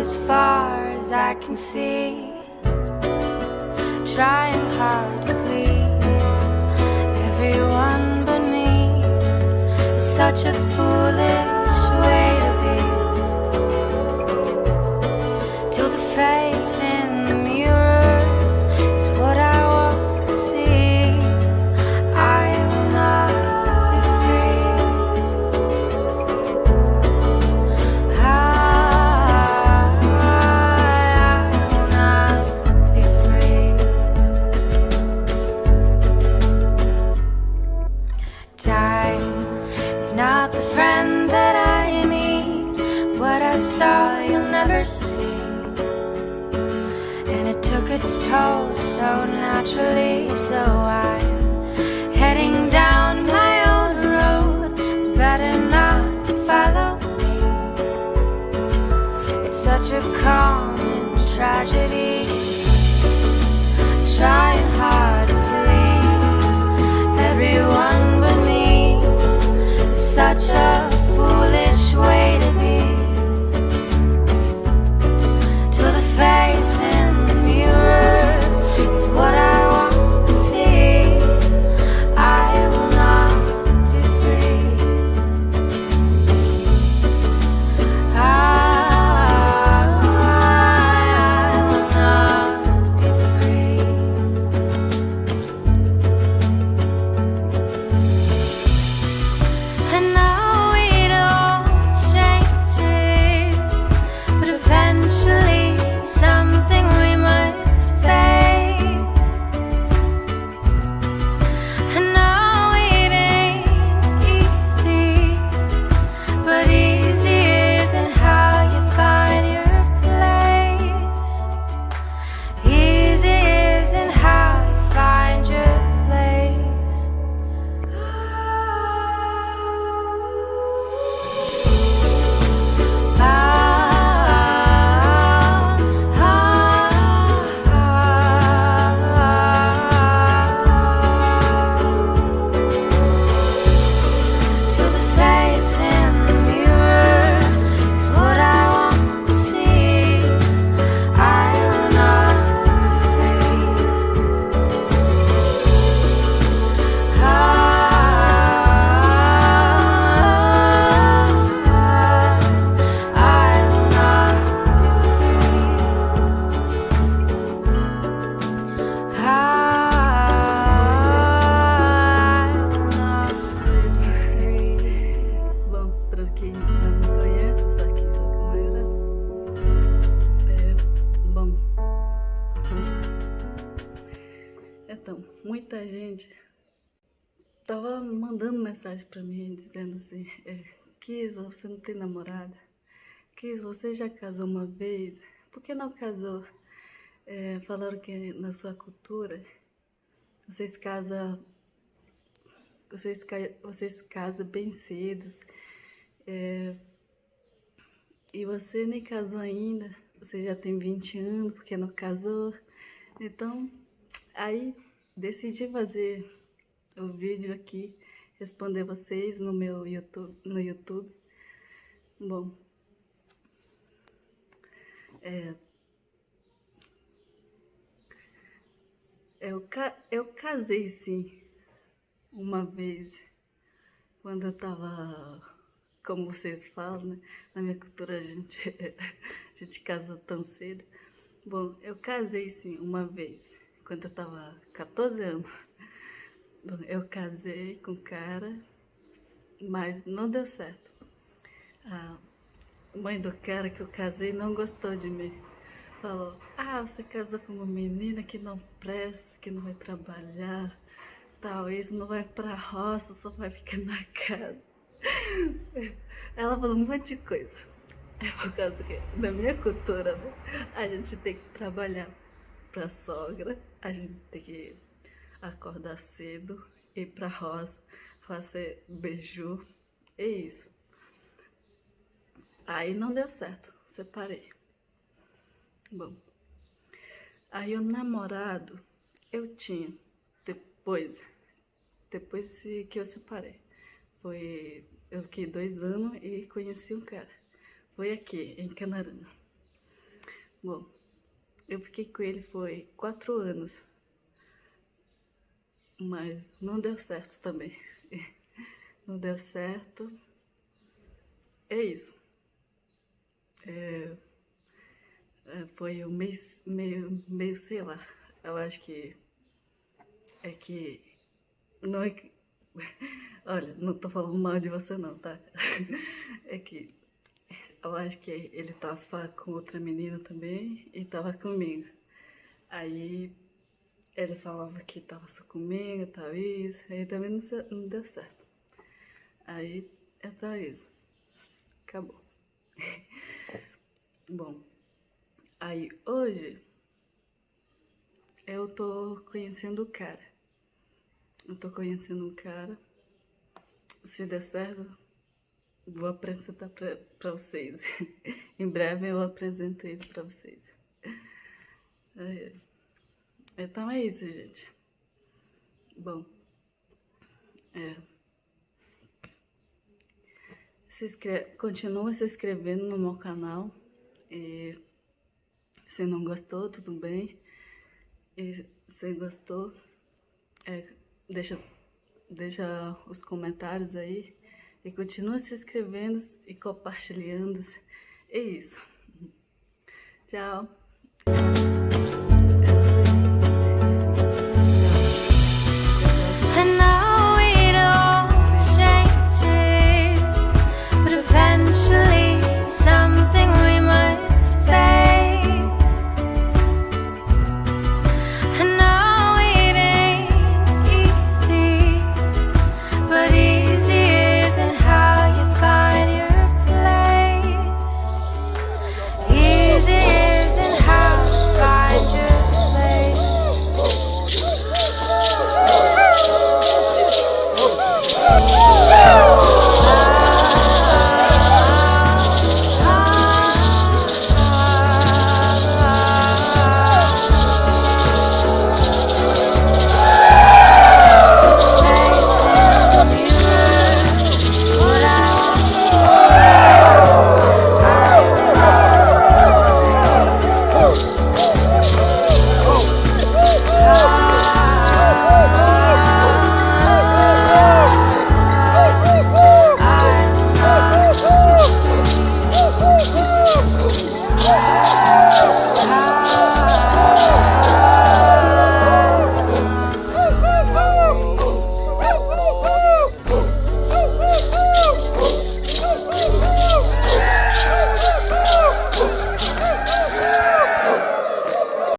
as far as I can see. Trying hard to please everyone but me. Such a foolish way see. And it took its toll so naturally, so I'm heading down my own road. It's better not to follow me. It's such a common tragedy. Trying hard to please everyone but me. It's such a Então, muita gente tava mandando mensagem para mim dizendo assim: é, Kisla, você não tem namorada? Kisla, você já casou uma vez? Por que não casou? É, falaram que na sua cultura vocês casam vocês, vocês casam bem cedo. é, e você nem casou ainda. Você já tem 20 anos, porque não casou. Então, aí decidi fazer o vídeo aqui, responder vocês no meu YouTube. No YouTube. Bom, é, eu, eu casei sim uma vez, quando eu tava, como vocês falam, né? Na minha cultura a gente, a gente casa tão cedo. Bom, eu casei sim uma vez, quando eu tava 14 anos. Bom, eu casei com um cara, mas não deu certo. A mãe do cara que eu casei não gostou de mim. Falou, ah, você casou com uma menina que não presta, que não vai trabalhar, talvez não vai pra roça, só vai ficar na casa. Ela falou um monte de coisa. É por causa que, na minha cultura, né, a gente tem que trabalhar pra sogra, a gente tem que acordar cedo, ir pra roça, fazer beiju, é isso. Aí não deu certo, separei. Bom, Aí o namorado eu tinha depois, depois que eu separei. Foi, eu fiquei dois anos e conheci um cara. Foi aqui, em Canarana. Bom, eu fiquei com ele foi quatro anos. Mas não deu certo também. Não deu certo. É isso. É, é, foi um mês, meio, meio, sei lá. Eu acho que é que não é que. Olha, não tô falando mal de você não, tá? É que eu acho que ele tava com outra menina também e tava comigo. Aí ele falava que tava só comigo, tal isso, aí também não, não deu certo. Aí é tal isso. Acabou. Bom, aí hoje eu tô conhecendo o cara. Eu tô conhecendo um cara. Se der certo, vou apresentar pra vocês. em breve eu apresento ele pra vocês. Então é isso, gente. Bom, é. Se inscreve, continua se inscrevendo no meu canal. E se não gostou, tudo bem. E se gostou, é, deixa, deixa os comentários aí. E continua se inscrevendo e compartilhando. É isso. Tchau.